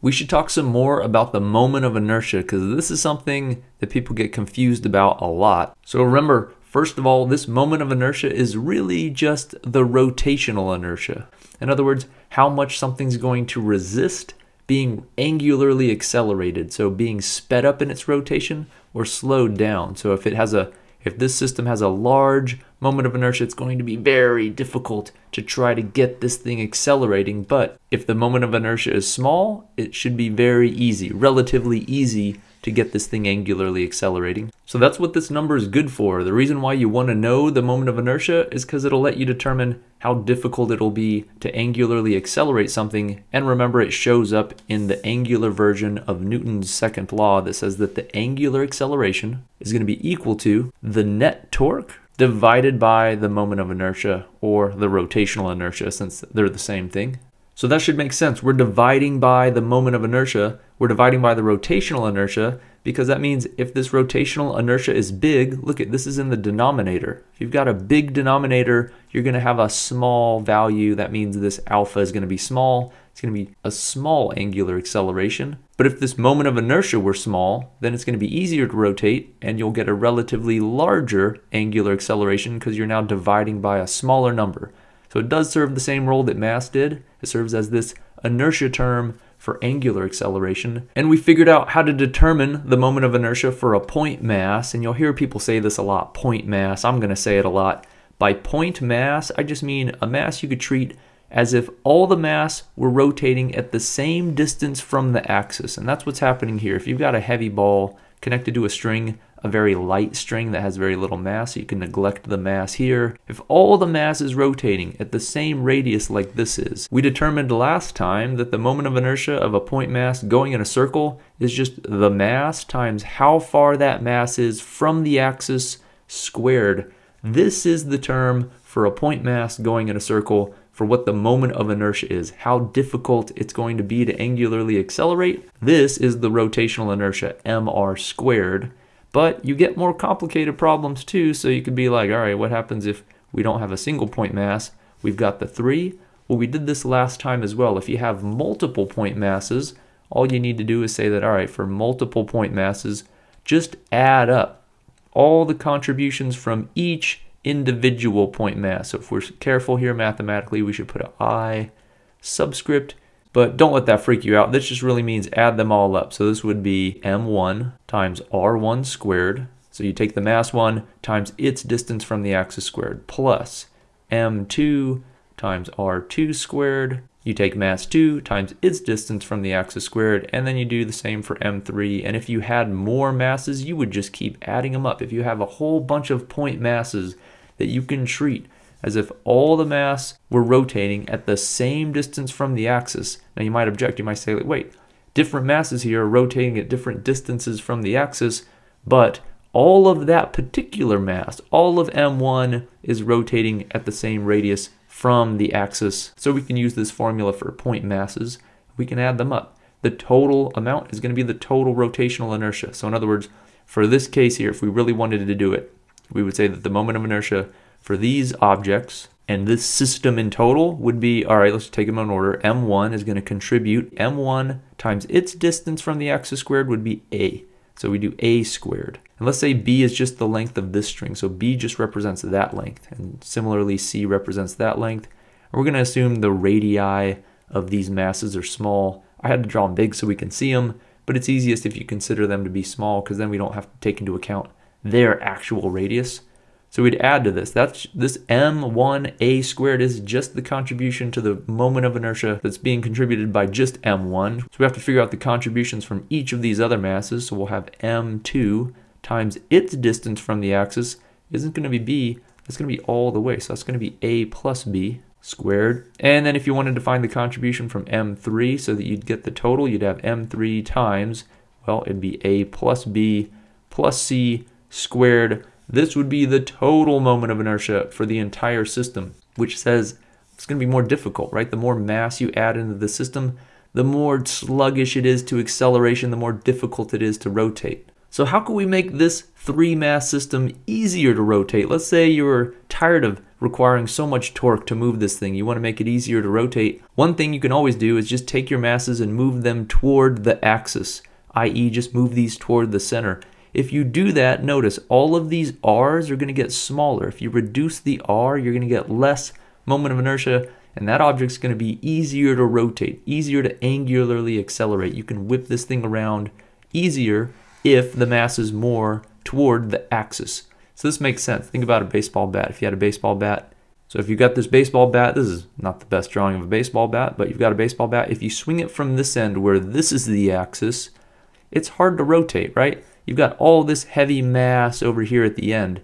we should talk some more about the moment of inertia because this is something that people get confused about a lot. So remember, first of all, this moment of inertia is really just the rotational inertia. In other words, how much something's going to resist being angularly accelerated, so being sped up in its rotation or slowed down. So if it has a if this system has a large moment of inertia, it's going to be very difficult to try to get this thing accelerating. But if the moment of inertia is small, it should be very easy, relatively easy to get this thing angularly accelerating. So that's what this number is good for. The reason why you want to know the moment of inertia is because it'll let you determine how difficult it'll be to angularly accelerate something. And remember, it shows up in the angular version of Newton's second law that says that the angular acceleration is going to be equal to the net torque divided by the moment of inertia or the rotational inertia since they're the same thing. So that should make sense. We're dividing by the moment of inertia. We're dividing by the rotational inertia because that means if this rotational inertia is big, look at this is in the denominator. If you've got a big denominator, you're going to have a small value. That means this alpha is going to be small. It's going to be a small angular acceleration. But if this moment of inertia were small, then it's going to be easier to rotate and you'll get a relatively larger angular acceleration because you're now dividing by a smaller number. So it does serve the same role that mass did. It serves as this inertia term for angular acceleration. And we figured out how to determine the moment of inertia for a point mass. And you'll hear people say this a lot, point mass. I'm going to say it a lot. By point mass, I just mean a mass you could treat as if all the mass were rotating at the same distance from the axis. And that's what's happening here. If you've got a heavy ball connected to a string, a very light string that has very little mass, so you can neglect the mass here. If all the mass is rotating at the same radius like this is, we determined last time that the moment of inertia of a point mass going in a circle is just the mass times how far that mass is from the axis squared. This is the term for a point mass going in a circle for what the moment of inertia is, how difficult it's going to be to angularly accelerate. This is the rotational inertia, mr squared. But you get more complicated problems too, so you could be like, all right, what happens if we don't have a single point mass? We've got the three. Well, we did this last time as well. If you have multiple point masses, all you need to do is say that, all right, for multiple point masses, just add up all the contributions from each individual point mass. So if we're careful here mathematically, we should put an I subscript but don't let that freak you out. This just really means add them all up. So this would be m1 times r1 squared. So you take the mass 1 times its distance from the axis squared plus m2 times r2 squared. You take mass 2 times its distance from the axis squared, and then you do the same for m3. And if you had more masses, you would just keep adding them up. If you have a whole bunch of point masses that you can treat as if all the mass were rotating at the same distance from the axis. Now you might object, you might say, wait, different masses here are rotating at different distances from the axis, but all of that particular mass, all of m1 is rotating at the same radius from the axis. So we can use this formula for point masses. We can add them up. The total amount is going to be the total rotational inertia. So in other words, for this case here, if we really wanted to do it, we would say that the moment of inertia for these objects and this system in total would be, all right, let's take them in order. M1 is going to contribute, M1 times its distance from the axis squared would be A. So we do A squared. And let's say B is just the length of this string. So B just represents that length. And similarly, C represents that length. And we're going to assume the radii of these masses are small. I had to draw them big so we can see them, but it's easiest if you consider them to be small because then we don't have to take into account their actual radius. So we'd add to this. That's this m1a squared is just the contribution to the moment of inertia that's being contributed by just m1. So we have to figure out the contributions from each of these other masses. So we'll have m2 times its distance from the axis isn't going to be b, it's going to be all the way. So that's going to be a plus b squared. And then if you wanted to find the contribution from m3 so that you'd get the total, you'd have m3 times, well, it'd be a plus b plus c squared this would be the total moment of inertia for the entire system, which says it's going to be more difficult, right? The more mass you add into the system, the more sluggish it is to acceleration, the more difficult it is to rotate. So how can we make this three mass system easier to rotate? Let's say you're tired of requiring so much torque to move this thing. You want to make it easier to rotate. One thing you can always do is just take your masses and move them toward the axis, i.e. just move these toward the center. If you do that, notice all of these R's are going to get smaller. If you reduce the R, you're going to get less moment of inertia, and that object's going to be easier to rotate, easier to angularly accelerate. You can whip this thing around easier if the mass is more toward the axis. So this makes sense. Think about a baseball bat. If you had a baseball bat, so if you've got this baseball bat, this is not the best drawing of a baseball bat, but you've got a baseball bat. If you swing it from this end where this is the axis, it's hard to rotate, right? You've got all this heavy mass over here at the end.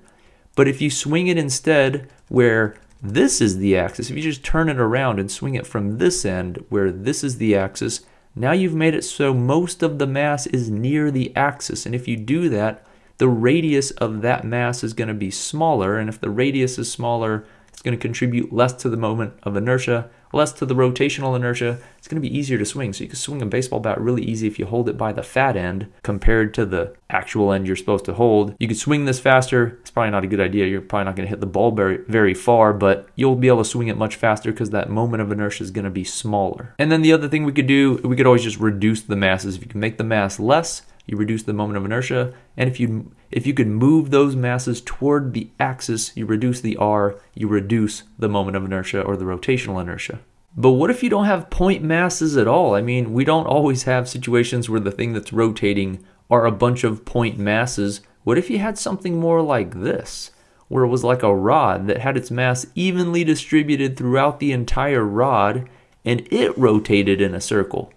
But if you swing it instead where this is the axis, if you just turn it around and swing it from this end where this is the axis, now you've made it so most of the mass is near the axis. And if you do that, the radius of that mass is going to be smaller. And if the radius is smaller, it's going to contribute less to the moment of inertia, less to the rotational inertia. It's going to be easier to swing. So you can swing a baseball bat really easy if you hold it by the fat end compared to the actual end you're supposed to hold. You can swing this faster. It's probably not a good idea. You're probably not going to hit the ball very, very far, but you'll be able to swing it much faster because that moment of inertia is going to be smaller. And then the other thing we could do, we could always just reduce the masses. If you can make the mass less, you reduce the moment of inertia. And if you if you could move those masses toward the axis, you reduce the r, you reduce the moment of inertia or the rotational inertia. But what if you don't have point masses at all? I mean, we don't always have situations where the thing that's rotating are a bunch of point masses. What if you had something more like this, where it was like a rod that had its mass evenly distributed throughout the entire rod and it rotated in a circle?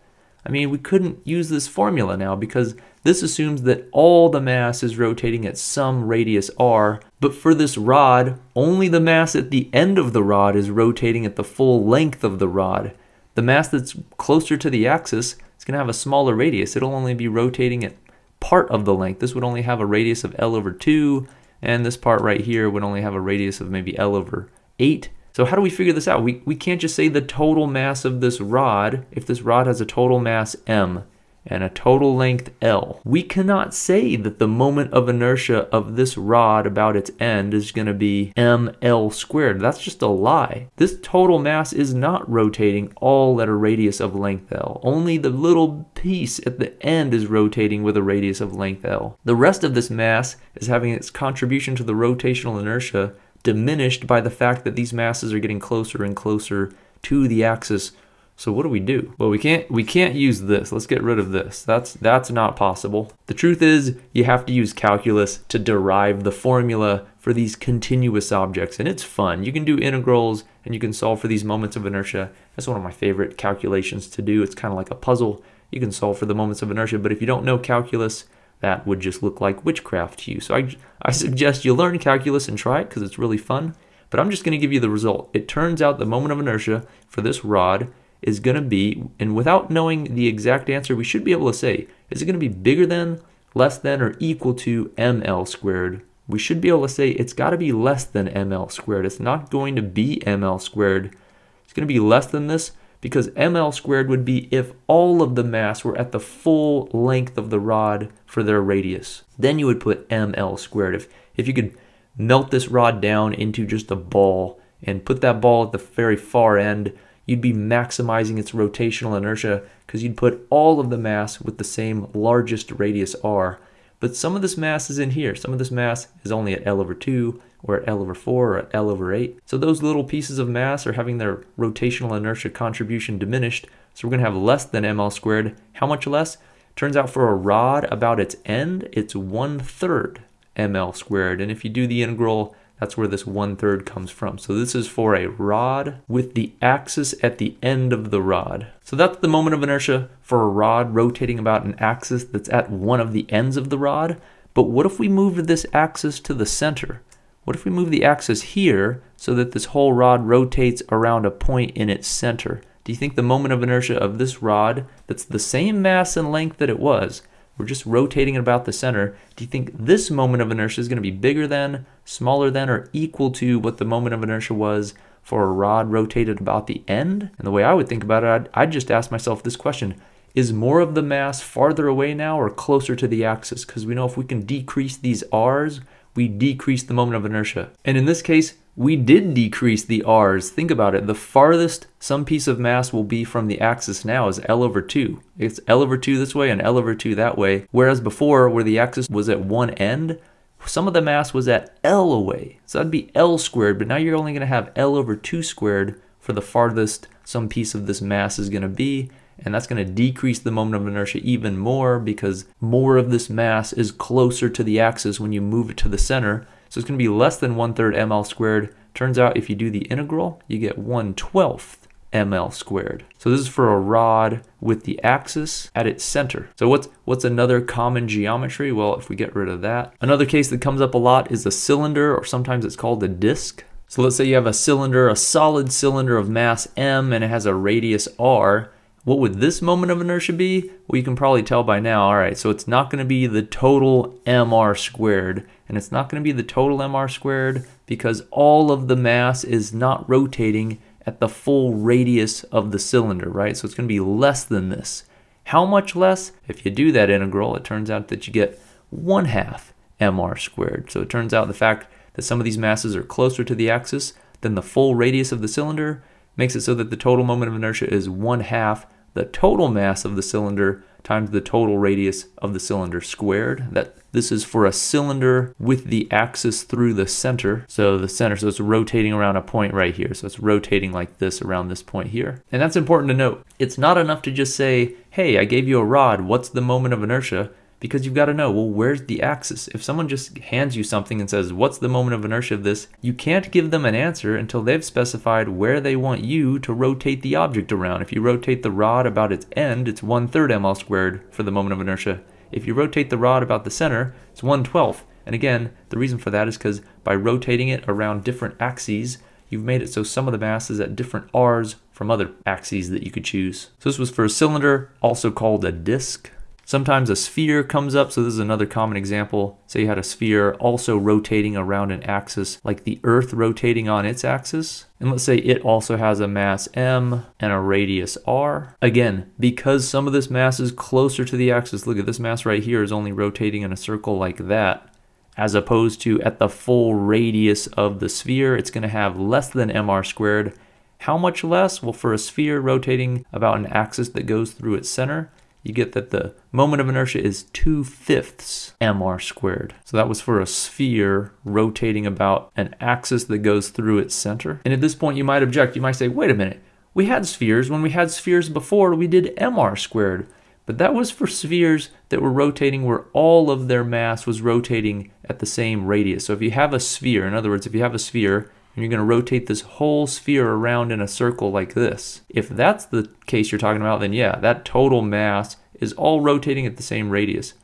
I mean, we couldn't use this formula now because this assumes that all the mass is rotating at some radius r, but for this rod, only the mass at the end of the rod is rotating at the full length of the rod. The mass that's closer to the axis is going to have a smaller radius. It'll only be rotating at part of the length. This would only have a radius of L over 2, and this part right here would only have a radius of maybe L over 8. So how do we figure this out? We, we can't just say the total mass of this rod if this rod has a total mass m and a total length L. We cannot say that the moment of inertia of this rod about its end is going to be ml squared. That's just a lie. This total mass is not rotating all at a radius of length L. Only the little piece at the end is rotating with a radius of length L. The rest of this mass is having its contribution to the rotational inertia diminished by the fact that these masses are getting closer and closer to the axis. So what do we do? Well, we can't we can't use this. Let's get rid of this. That's that's not possible. The truth is, you have to use calculus to derive the formula for these continuous objects, and it's fun. You can do integrals and you can solve for these moments of inertia. That's one of my favorite calculations to do. It's kind of like a puzzle. You can solve for the moments of inertia, but if you don't know calculus, that would just look like witchcraft to you. So I, I suggest you learn calculus and try it because it's really fun. But I'm just going to give you the result. It turns out the moment of inertia for this rod is going to be, and without knowing the exact answer, we should be able to say, is it going to be bigger than, less than, or equal to ml squared? We should be able to say it's got to be less than ml squared. It's not going to be ml squared. It's going to be less than this because ml squared would be if all of the mass were at the full length of the rod for their radius. Then you would put ml squared. If, if you could melt this rod down into just a ball and put that ball at the very far end, you'd be maximizing its rotational inertia because you'd put all of the mass with the same largest radius r. But some of this mass is in here. Some of this mass is only at L over 2 or at L over 4 or at L over 8. So those little pieces of mass are having their rotational inertia contribution diminished. So we're going to have less than ml squared. How much less? Turns out for a rod about its end, it's one third ml squared. And if you do the integral, that's where this one third comes from. So this is for a rod with the axis at the end of the rod. So that's the moment of inertia for a rod rotating about an axis that's at one of the ends of the rod. But what if we moved this axis to the center? What if we move the axis here so that this whole rod rotates around a point in its center? Do you think the moment of inertia of this rod, that's the same mass and length that it was, we're just rotating it about the center, do you think this moment of inertia is going to be bigger than, smaller than, or equal to what the moment of inertia was for a rod rotated about the end? And the way I would think about it, I'd, I'd just ask myself this question. is more of the mass farther away now or closer to the axis? Because we know if we can decrease these r's, we decrease the moment of inertia. And in this case, we did decrease the r's. Think about it. The farthest some piece of mass will be from the axis now is L over 2. It's L over 2 this way and L over 2 that way. Whereas before, where the axis was at one end, some of the mass was at L away. So that'd be L squared, but now you're only going to have L over 2 squared for the farthest some piece of this mass is going to be and that's going to decrease the moment of inertia even more because more of this mass is closer to the axis when you move it to the center. So it's going to be less than 1 third ml squared. Turns out if you do the integral, you get 1 12th ml squared. So this is for a rod with the axis at its center. So what's what's another common geometry? Well, if we get rid of that. Another case that comes up a lot is a cylinder or sometimes it's called a disc. So let's say you have a cylinder, a solid cylinder of mass m and it has a radius r. What would this moment of inertia be? Well, you can probably tell by now. All right, so it's not going to be the total mr squared, and it's not going to be the total mr squared because all of the mass is not rotating at the full radius of the cylinder, right? So it's going to be less than this. How much less? If you do that integral, it turns out that you get 1 half mr squared. So it turns out the fact that some of these masses are closer to the axis than the full radius of the cylinder makes it so that the total moment of inertia is 1 half the total mass of the cylinder times the total radius of the cylinder squared. That this is for a cylinder with the axis through the center. So the center, so it's rotating around a point right here. So it's rotating like this around this point here. And that's important to note. It's not enough to just say, hey, I gave you a rod. What's the moment of inertia? Because you've got to know, well, where's the axis? If someone just hands you something and says, what's the moment of inertia of this? You can't give them an answer until they've specified where they want you to rotate the object around. If you rotate the rod about its end, it's 1 third ml squared for the moment of inertia. If you rotate the rod about the center, it's 1 12th. And again, the reason for that is because by rotating it around different axes, you've made it so some of the mass is at different r's from other axes that you could choose. So this was for a cylinder, also called a disk. Sometimes a sphere comes up, so this is another common example. Say you had a sphere also rotating around an axis, like the Earth rotating on its axis. And let's say it also has a mass m and a radius r. Again, because some of this mass is closer to the axis, look at this mass right here is only rotating in a circle like that, as opposed to at the full radius of the sphere, it's going to have less than mr squared. How much less? Well, for a sphere rotating about an axis that goes through its center, you get that the moment of inertia is 2 fifths mr squared. So that was for a sphere rotating about an axis that goes through its center. And at this point you might object, you might say, wait a minute, we had spheres. When we had spheres before, we did mr squared. But that was for spheres that were rotating where all of their mass was rotating at the same radius. So if you have a sphere, in other words, if you have a sphere and you're going to rotate this whole sphere around in a circle like this. If that's the case you're talking about, then yeah, that total mass is all rotating at the same radius.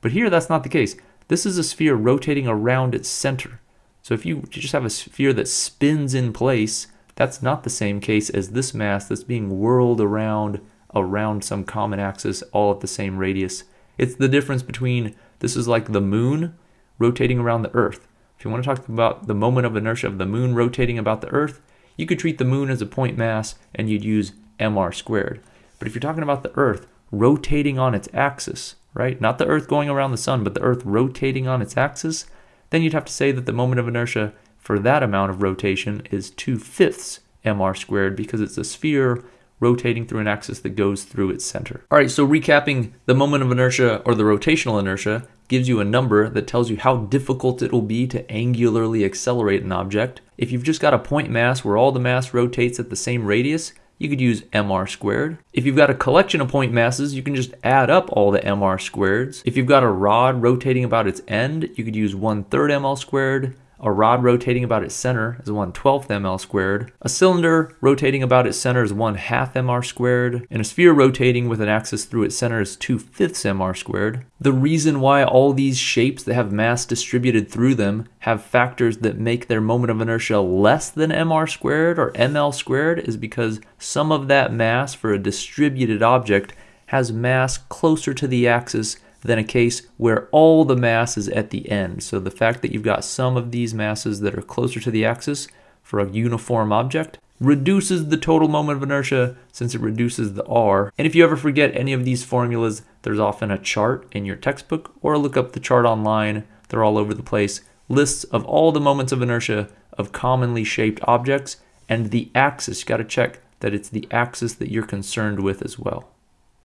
But here that's not the case. This is a sphere rotating around its center. So if you just have a sphere that spins in place, that's not the same case as this mass that's being whirled around around some common axis all at the same radius. It's the difference between this is like the moon rotating around the earth. If you want to talk about the moment of inertia of the moon rotating about the Earth, you could treat the moon as a point mass and you'd use mr squared. But if you're talking about the Earth rotating on its axis, right? Not the Earth going around the sun, but the Earth rotating on its axis, then you'd have to say that the moment of inertia for that amount of rotation is 2 fifths mr squared because it's a sphere rotating through an axis that goes through its center. All right, so recapping the moment of inertia or the rotational inertia gives you a number that tells you how difficult it will be to angularly accelerate an object. If you've just got a point mass where all the mass rotates at the same radius, you could use mr squared. If you've got a collection of point masses, you can just add up all the mr squareds. If you've got a rod rotating about its end, you could use 1 third ml squared. A rod rotating about its center is 1 12th ml squared. A cylinder rotating about its center is 1 half mr squared. And a sphere rotating with an axis through its center is 2 fifths mr squared. The reason why all these shapes that have mass distributed through them have factors that make their moment of inertia less than mr squared or ml squared is because some of that mass for a distributed object has mass closer to the axis than a case where all the mass is at the end. So the fact that you've got some of these masses that are closer to the axis for a uniform object reduces the total moment of inertia since it reduces the r. And if you ever forget any of these formulas, there's often a chart in your textbook or look up the chart online. They're all over the place. Lists of all the moments of inertia of commonly shaped objects and the axis. You got to check that it's the axis that you're concerned with as well.